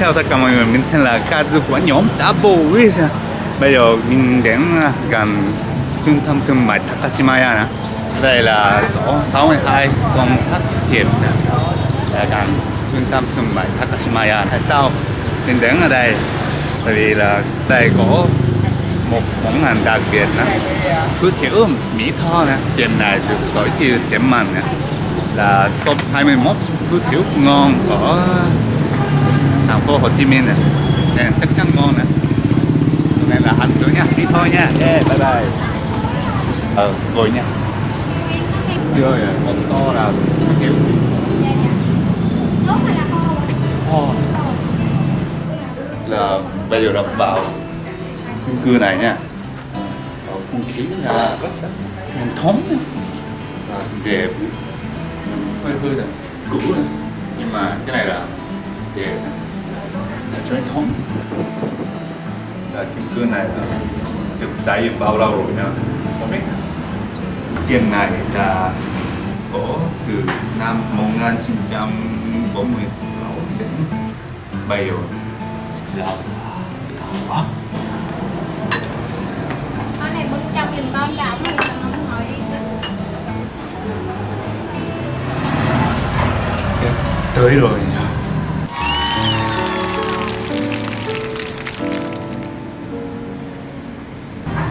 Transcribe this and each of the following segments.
Chào tất cả mọi người, mình tên là Kazu của nhóm Double Wish Bây giờ mình đến à, gần trung tâm thương mại Takashimaya nè. Đây là số 62 con Thất Hiệp Là gần trung tâm thương mại Takashimaya. Tại sao mình đến ở đây? Tại vì là đây có một món hàng đặc biệt nè. Cứ thiếu Mỹ Tho nè. Tiệm này được giới thiệu điểm mạnh nè. Là top 21 cứ thiếu ngon ở thành phố Hồ Chí Minh này. Nên chắc chắn ngon này này là hành nữa nha. Đi thôi nha. Yeah, bye bye. Ờ ngồi nha. Chưa rồi một to là kiểu oh. là bây giờ đập vào chung cư này nha. Ờ, không khí là rất là truyền thống nha. Đẹp. Hơi hơi là cũ nhưng mà cái này là đẹp truyền thống. Là chung cư này là được xây dựng bao lâu rồi nha không biết. Tiền này là có từ năm 1946 đến bây giờ. Là đó con này bưng trong giùm con cả không hỏi đi. Tới rồi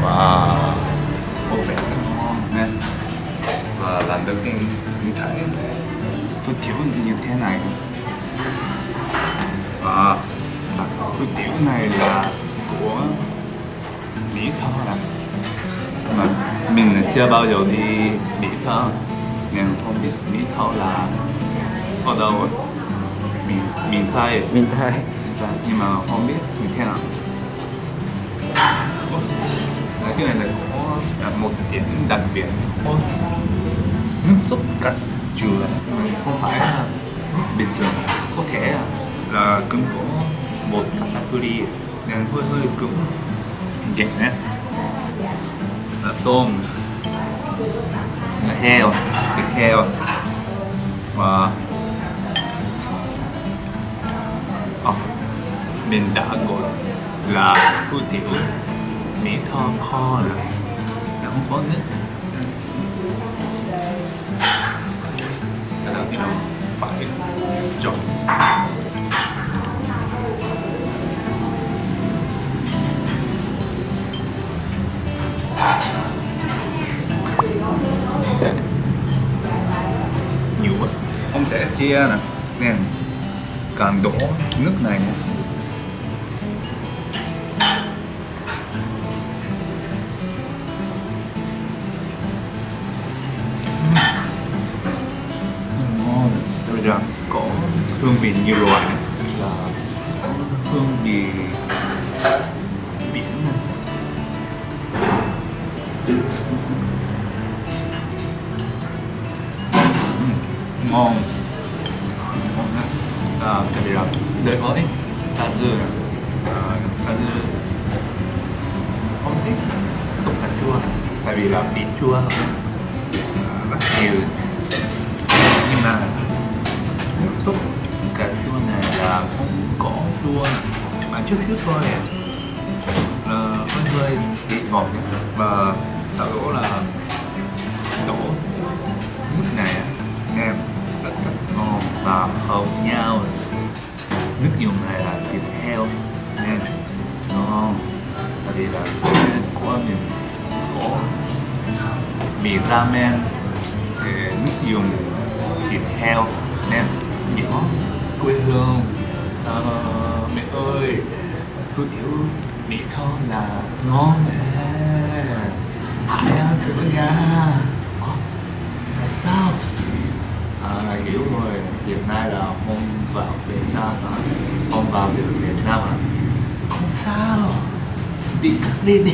wow một vẻ rất ngon nha. Và lần đầu tiên mình thấy phở thiếu như thế này. Và phở thiếu này là của Mỹ Tho là mà mình chưa bao giờ đi Mỹ Tho. Nên không biết Mỹ Tho là ở đâu ấy miền miền Tây Minh Thái Và- nhưng mà không biết như thế nào cái này là có là một điểm đặc biệt. Có nước sốt cắt chua không phải là nước bình thường có thể là cũng có một category nên hơi hơi cứng nhẹ, là tôm. Là heo thịt heo. Và Ờ, mình đã gọi là hủ tiếu mì tho kho rồi là không có nước cái đầu phải chọn. Nhiều quá. Không thể chia nè. Nè càng đổ nước này nữa. Vị nhiều loại này. là hương vị biển này. Ngon. Ngon lắm. à, cái gì đó đợi ơi này. à, cà dưa không thích sốt cà chua. Tại vì là bị chua. À, rất nhiều. Nhưng mà nước sốt cà chua này là không có chua mà chút chút thôi. Này là hơi hơi bị ngọt nhé và tạo đổ là đổ nước này á, em rất rất ngon và hợp nhau. Nước dùng này là thịt heo nên ngon. Tại vì là của mình có mì ramen nước dùng thịt heo nên nhỏ quê hương. À, mẹ ơi hủ tiếu mỹ tho là ngon nè hãy ăn thử nha à, sao? À, hiểu rồi. Hiện nay là không vào Việt Nam hả? Không vào được Việt Nam hả? Không sao. Đi cắt đi đi.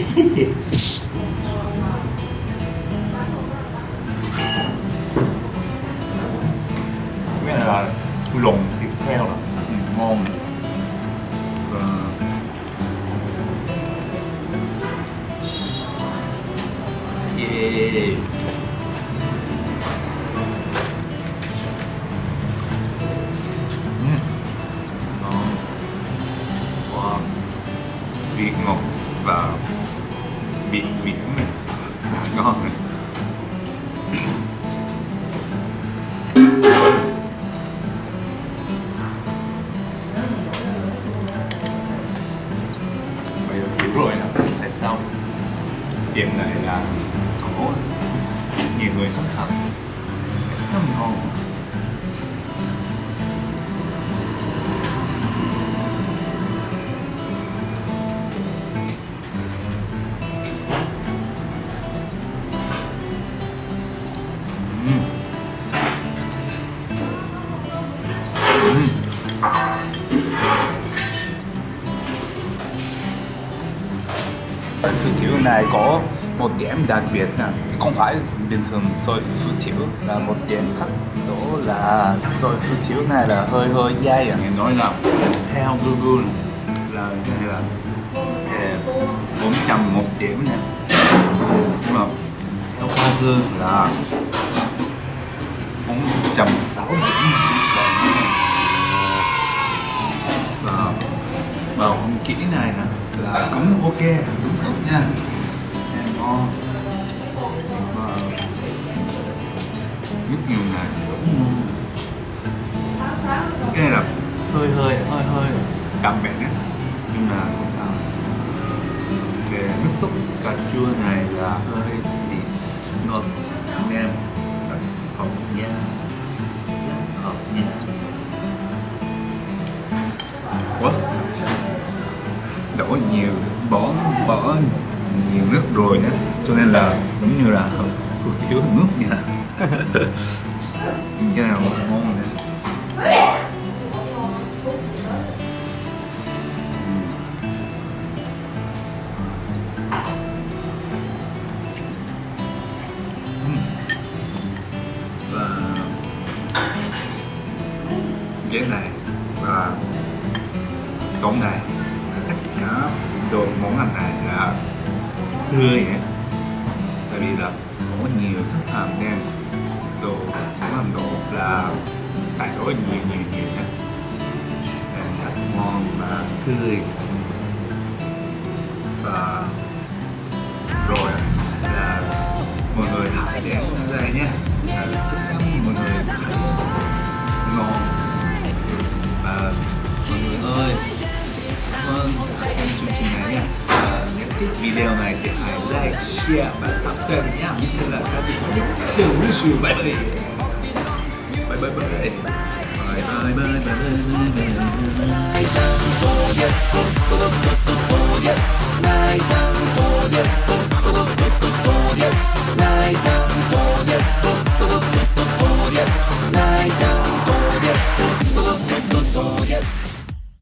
đồng hồ thương hiệu này có một điểm đặc biệt là không phải bình thường sôi hủ tiếu là một điểm khác đó là sôi hủ tiếu này là hơi hơi dai à. Nghe nói là theo Google là này là à, bốn trăm một điểm nè. Nhưng mà theo Hoa Dương là bốn trăm sáu điểm. Và và kỹ này nè là cũng ok, đúng không nha? Ngon và nước dùng này cái này là hơi hơi hơi hơi đậm mẹ nhé nhưng mà không sao. Về nước súp cà chua này là hơi bị ngọt nhiều nước rồi nữa. Cho nên là giống như là hủ tiếu nước nha. Cái nào ngon ừ. này và cái này và tôm này tất cả đồ món ăn này là tươi ấy. tại vì là có nhiều khách hàng nên đồ món ăn đồ là tại đó nhiều nhiều nhiều nhé nên rất ngon và tươi. Và rồi là mọi người hãy chén ra nhé là chắc chắn mọi người thấy ngon. Và mọi người ơi Vâng, hãy xem chương trình này nhé à, Nếu thích video này thì hãy like, share và subscribe nhé Như thế là các dịch nhất đều review Bye bye. Bye bye bye Bye bye bye. Bye bye bye bye.